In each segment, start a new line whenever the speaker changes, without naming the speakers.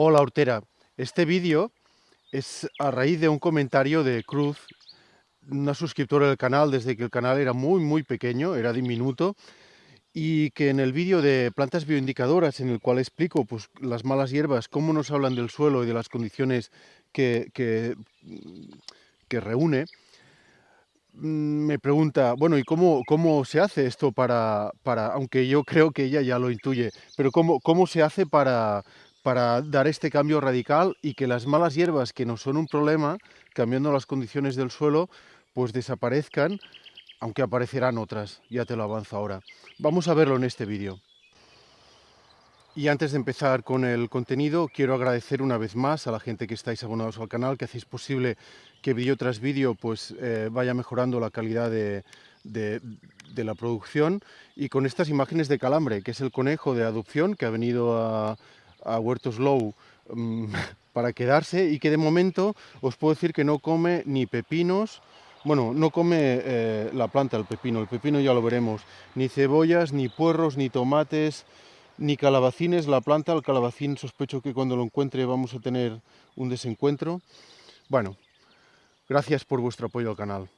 Hola Hortera, este vídeo es a raíz de un comentario de Cruz, una suscriptora del canal desde que el canal era muy muy pequeño, era diminuto, y que en el vídeo de plantas bioindicadoras en el cual explico pues, las malas hierbas, cómo nos hablan del suelo y de las condiciones que, que, que reúne, mm, me pregunta, bueno, ¿y cómo, cómo se hace esto para, para, aunque yo creo que ella ya lo intuye, pero cómo, cómo se hace para, para dar este cambio radical y que las malas hierbas que no son un problema, cambiando las condiciones del suelo, pues desaparezcan, aunque aparecerán otras, ya te lo avanzo ahora. Vamos a verlo en este vídeo. Y antes de empezar con el contenido, quiero agradecer una vez más a la gente que estáis abonados al canal, que hacéis posible que vídeo tras vídeo pues, eh, vaya mejorando la calidad de, de, de, la producción. Y con estas imágenes de calambre, que es el conejo de adopción que ha venido a, a Huertos Low mm, para quedarse y que de momento os puedo decir que no come ni pepinos, bueno, no come eh, la planta, el pepino, el pepino ya lo veremos, ni cebollas, ni puerros, ni tomates, ni calabacines, la planta, el calabacín sospecho que cuando lo encuentre vamos a tener un desencuentro. Bueno, gracias por vuestro apoyo al canal.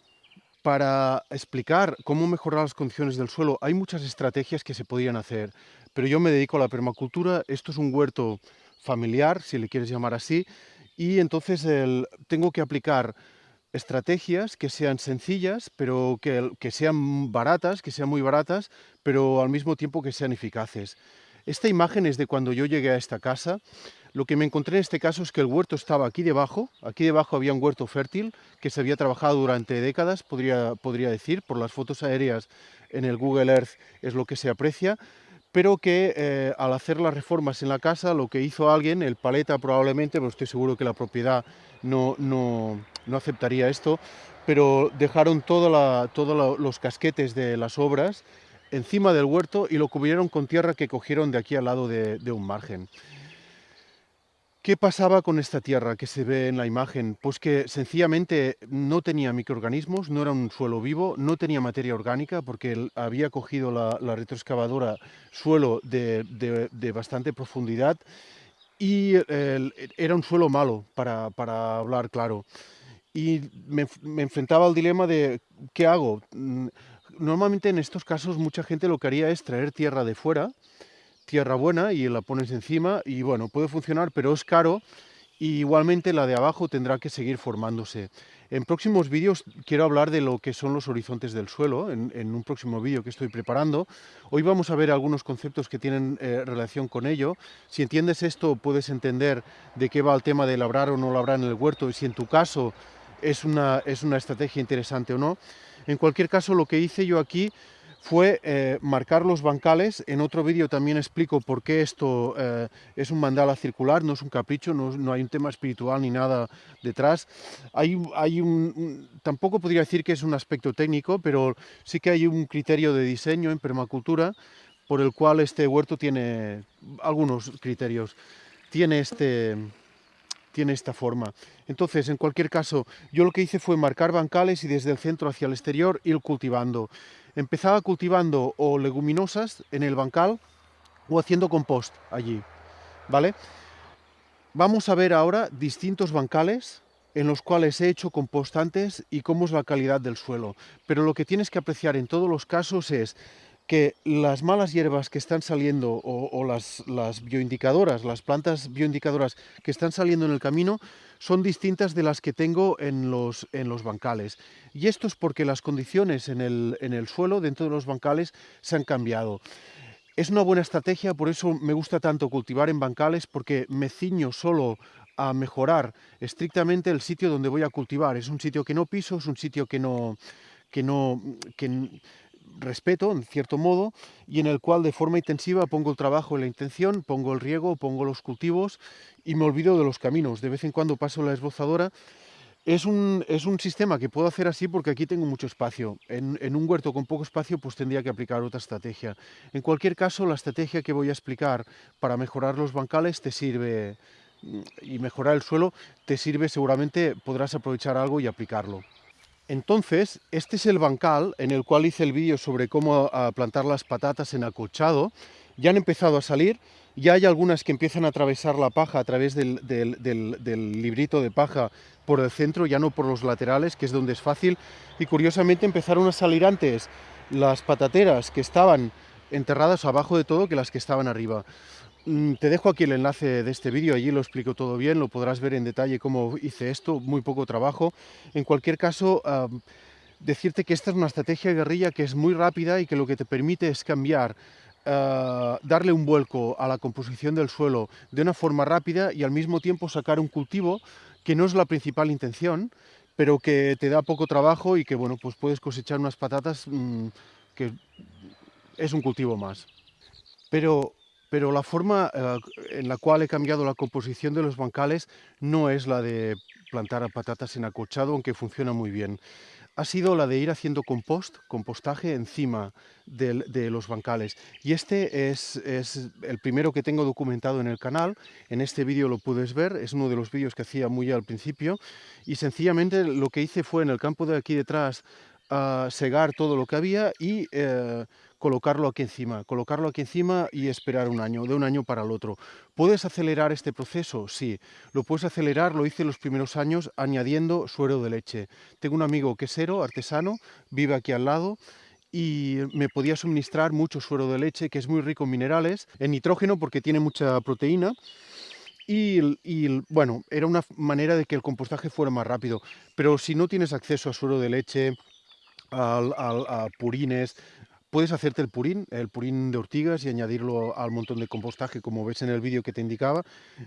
Para explicar cómo mejorar las condiciones del suelo hay muchas estrategias que se podrían hacer, pero yo me dedico a la permacultura, esto es un huerto familiar, si le quieres llamar así, y entonces tengo que aplicar estrategias que sean sencillas, pero que, que sean baratas, que sean muy baratas, pero al mismo tiempo que sean eficaces. Esta imagen es de cuando yo llegué a esta casa. Lo que me encontré en este caso es que el huerto estaba aquí debajo. Aquí debajo había un huerto fértil que se había trabajado durante décadas, podría, podría decir, por las fotos aéreas en el Google Earth es lo que se aprecia, pero que eh, al hacer las reformas en la casa, lo que hizo alguien, el paleta probablemente, pero estoy seguro que la propiedad no, no, no aceptaría esto, pero dejaron todos todo los casquetes de las obras encima del huerto y lo cubrieron con tierra que cogieron de aquí al lado de un margen. ¿Qué pasaba con esta tierra que se ve en la imagen? Pues que sencillamente no tenía microorganismos, no era un suelo vivo, no tenía materia orgánica porque había cogido la, retroexcavadora suelo de, bastante profundidad y el, era un suelo malo, para, para hablar claro. Y me, me, enfrentaba al dilema de ¿qué hago? Mm, normalmente en estos casos mucha gente lo que haría es traer tierra de fuera, tierra buena y la pones encima y bueno, puede funcionar, pero es caro y igualmente la de abajo tendrá que seguir formándose. En próximos vídeos quiero hablar de lo que son los horizontes del suelo, en, un próximo vídeo que estoy preparando. Hoy vamos a ver algunos conceptos que tienen eh, relación con ello. Si entiendes esto, puedes entender de qué va el tema de labrar o no labrar en el huerto y si en tu caso es una, es una estrategia interesante o no. En cualquier caso, lo que hice yo aquí fue eh, marcar los bancales. En otro vídeo también explico por qué esto eh, es un mandala circular, no es un capricho, no, hay un tema espiritual ni nada detrás. Hay, hay un, tampoco podría decir que es un aspecto técnico, pero sí que hay un criterio de diseño en permacultura por el cual este huerto tiene algunos criterios. Tiene este, tiene esta forma. Entonces, en cualquier caso, yo lo que hice fue marcar bancales y desde el centro hacia el exterior ir cultivando. Empezaba cultivando o leguminosas en el bancal o haciendo compost allí, ¿vale? Vamos a ver ahora distintos bancales en los cuales he hecho compost antes y cómo es la calidad del suelo. Pero lo que tienes que apreciar en todos los casos es que las malas hierbas que están saliendo o, las, las, bioindicadoras, las plantas bioindicadoras que están saliendo en el camino son distintas de las que tengo en los, en los bancales. Y esto es porque las condiciones en el, en el suelo, dentro de los bancales, se han cambiado. Es una buena estrategia, por eso me gusta tanto cultivar en bancales, porque me ciño solo a mejorar estrictamente el sitio donde voy a cultivar. Es un sitio que no piso, es un sitio que no, que no, que respeto, en cierto modo, y en el cual de forma intensiva pongo el trabajo y la intención, pongo el riego, pongo los cultivos y me olvido de los caminos. De vez en cuando paso la esbozadora. Es un, es un sistema que puedo hacer así porque aquí tengo mucho espacio. En, en, un huerto con poco espacio pues tendría que aplicar otra estrategia. En cualquier caso, la estrategia que voy a explicar para mejorar los bancales te sirve y mejorar el suelo te sirve seguramente, podrás aprovechar algo y aplicarlo. Entonces, este es el bancal en el cual hice el vídeo sobre cómo plantar las patatas en acolchado. Ya han empezado a salir Ya hay algunas que empiezan a atravesar la paja a través del, del librito de paja por el centro, ya no por los laterales, que es donde es fácil. Y curiosamente empezaron a salir antes las patateras que estaban enterradas abajo de todo que las que estaban arriba. Mm, te dejo aquí el enlace de este vídeo, allí lo explico todo bien, lo podrás ver en detalle cómo hice esto, muy poco trabajo. En cualquier caso, decirte que esta es una estrategia guerrilla que es muy rápida y que lo que te permite es cambiar, ah, darle un vuelco a la composición del suelo de una forma rápida y al mismo tiempo sacar un cultivo que no es la principal intención, pero que te da poco trabajo y que bueno, pues puedes cosechar unas patatas mm, que es un cultivo más. Pero pero la forma eh, en la cual he cambiado la composición de los bancales no es la de plantar patatas en acolchado, aunque funciona muy bien. Ha sido la de ir haciendo compost, compostaje encima de, los bancales. Y este es, el primero que tengo documentado en el canal. En este vídeo lo puedes ver, es uno de los vídeos que hacía muy al principio. Y sencillamente lo que hice fue en el campo de aquí detrás a segar todo lo que había y eh, colocarlo aquí encima, colocarlo aquí encima y esperar un año, de un año para el otro. ¿Puedes acelerar este proceso? Sí, lo puedes acelerar, lo hice los primeros años añadiendo suero de leche. Tengo un amigo quesero, artesano, vive aquí al lado y me podía suministrar mucho suero de leche que es muy rico en minerales, en nitrógeno porque tiene mucha proteína y, bueno, era una manera de que el compostaje fuera más rápido. Pero si no tienes acceso a suero de leche, a purines, puedes hacerte el purín, el purín de ortigas y añadirlo al montón de compostaje, como ves en el vídeo que te indicaba.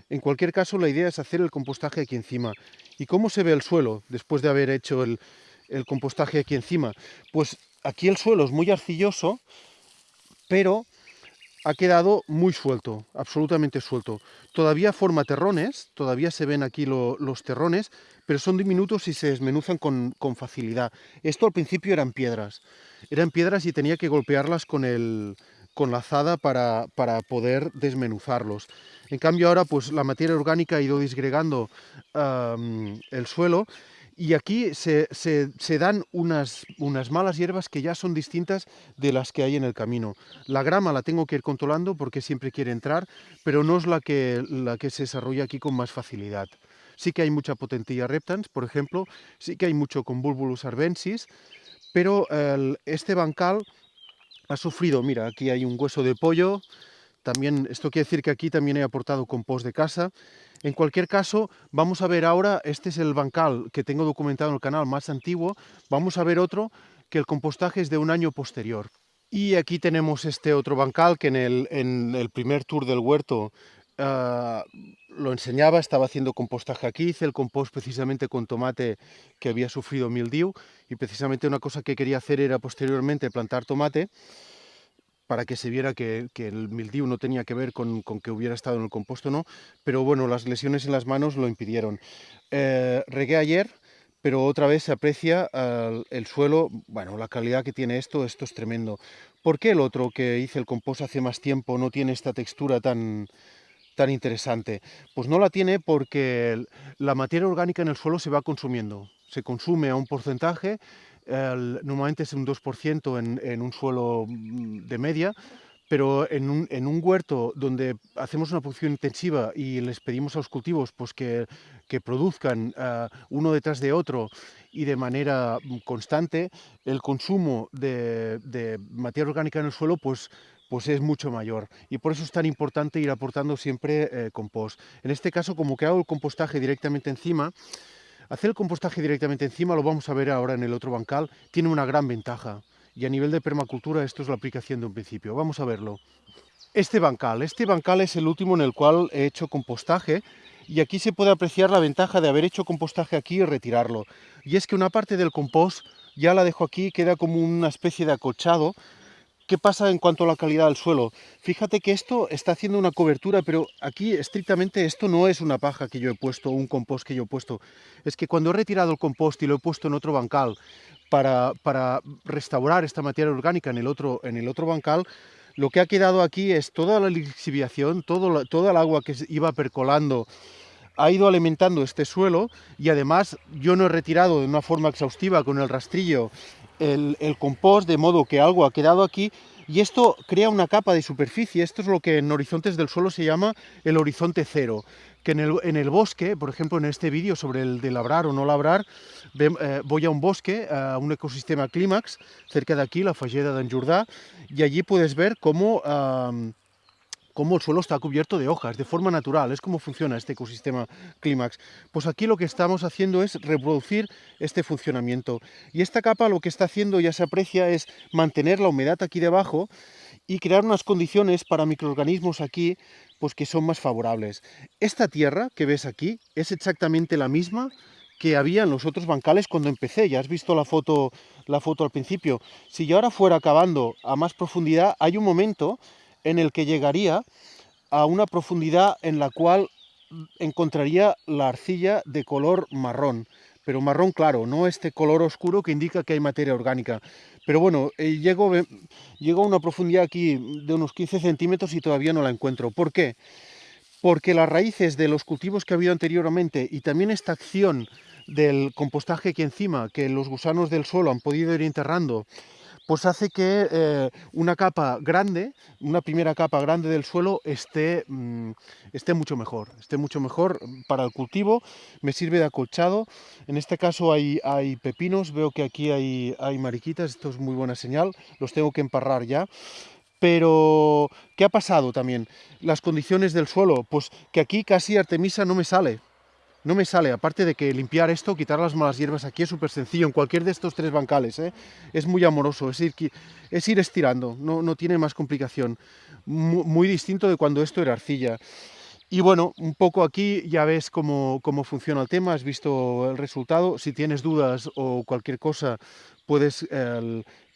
En cualquier caso, la idea es hacer el compostaje aquí encima. ¿Y cómo se ve el suelo después de haber hecho el, el compostaje aquí encima? Pues aquí el suelo es muy arcilloso, pero ha quedado muy suelto, absolutamente suelto. Todavía forma terrones, todavía se ven aquí los terrones, pero son diminutos y se desmenuzan con, facilidad. Esto al principio eran piedras, eran piedras y tenía que golpearlas con, con la azada para, para, poder desmenuzarlos. En cambio ahora pues la materia orgánica ha ido disgregando el suelo y aquí se, dan unas, malas hierbas que ya son distintas de las que hay en el camino. La grama la tengo que ir controlando porque siempre quiere entrar, pero no es la que, se desarrolla aquí con más facilidad. Sí que hay mucha potentilla reptans, por ejemplo, sí que hay mucho Convulvulus arvensis, pero este bancal ha sufrido, mira, aquí hay un hueso de pollo, también, esto quiere decir que aquí también he aportado compost de casa. En cualquier caso, vamos a ver ahora, este es el bancal que tengo documentado en el canal más antiguo, vamos a ver otro que el compostaje es de un año posterior. Y aquí tenemos este otro bancal que en el, primer tour del huerto ah, lo enseñaba, estaba haciendo compostaje aquí, hice el compost precisamente con tomate que había sufrido mildiu y precisamente una cosa que quería hacer era posteriormente plantar tomate para que se viera que, el mildiu no tenía que ver con, que hubiera estado en el composto no, pero bueno, las lesiones en las manos lo impidieron. Eh, regué ayer, pero otra vez se aprecia el suelo, bueno, la calidad que tiene esto, esto es tremendo. ¿Por qué el otro que hice el compost hace más tiempo no tiene esta textura tan, tan interesante? Pues no la tiene porque la materia orgánica en el suelo se va consumiendo, se consume a un porcentaje normalmente es un 2% en, en, un suelo mm, de media, pero en un, en un, huerto donde hacemos una producción intensiva y les pedimos a los cultivos pues, que, que produzcan eh, uno detrás de otro y de manera mm, constante, el consumo de, de, materia orgánica en el suelo pues, pues es mucho mayor. Y por eso es tan importante ir aportando siempre eh, compost. En este caso, como que hago el compostaje directamente encima, Hacer el compostaje directamente encima, lo vamos a ver ahora en el otro bancal, tiene una gran ventaja. Y a nivel de permacultura esto es la aplicación de un principio. Vamos a verlo. Este bancal, este bancal es el último en el cual he hecho compostaje y aquí se puede apreciar la ventaja de haber hecho compostaje aquí y retirarlo. Y es que una parte del compost ya la dejo aquí, queda como una especie de acolchado ¿Qué pasa en cuanto a la calidad del suelo? Fíjate que esto está haciendo una cobertura, pero aquí estrictamente esto no es una paja que yo he puesto, un compost que yo he puesto. Es que cuando he retirado el compost y lo he puesto en otro bancal para, para restaurar esta materia orgánica en el, otro, en el otro bancal, lo que ha quedado aquí es toda la lixiviación, todo toda el agua que iba percolando ha ido alimentando este suelo y además yo no he retirado de una forma exhaustiva con el rastrillo el, compost, de modo que algo ha quedado aquí y esto crea una capa de superficie, esto es lo que en horizontes del suelo se llama el horizonte cero, que en el, bosque, por ejemplo en este vídeo sobre el de labrar o no labrar, eh, voy a un bosque, a un ecosistema clímax, cerca de aquí, la Falleda de Jordà, y allí puedes ver cómo cómo el suelo está cubierto de hojas, de forma natural, es como funciona este ecosistema clímax. Pues aquí lo que estamos haciendo es reproducir este funcionamiento. Y esta capa lo que está haciendo, ya se aprecia, es mantener la humedad aquí debajo y crear unas condiciones para microorganismos aquí pues que son más favorables. Esta tierra que ves aquí es exactamente la misma que había en los otros bancales cuando empecé, ya has visto la foto, la foto al principio. Si yo ahora fuera acabando a más profundidad, hay un momento en el que llegaría a una profundidad en la cual encontraría la arcilla de color marrón, pero marrón claro, no este color oscuro que indica que hay materia orgánica. Pero bueno, eh, llego, llego a una profundidad aquí de unos 15 centímetros y todavía no la encuentro. ¿Por qué? Porque las raíces de los cultivos que ha habido anteriormente y también esta acción del compostaje aquí encima, que los gusanos del suelo han podido ir enterrando, pues hace que eh, una capa grande, una primera capa grande del suelo esté, mm, esté mucho mejor, esté mucho mejor para el cultivo, me sirve de acolchado, en este caso hay, hay pepinos, veo que aquí hay, hay mariquitas, esto es muy buena señal, los tengo que emparrar ya, pero, ¿qué ha pasado también? Las condiciones del suelo, pues que aquí casi Artemisa no me sale, no me sale, aparte de que limpiar esto, quitar las malas hierbas aquí es súper sencillo, en cualquier de estos tres bancales, ¿eh? es muy amoroso, es ir, es ir estirando, no, no, tiene más complicación, muy, distinto de cuando esto era arcilla. Y bueno, un poco aquí ya ves cómo, cómo, funciona el tema, has visto el resultado. Si tienes dudas o cualquier cosa, puedes,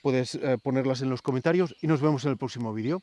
puedes eh, ponerlas en los comentarios y nos vemos en el próximo vídeo.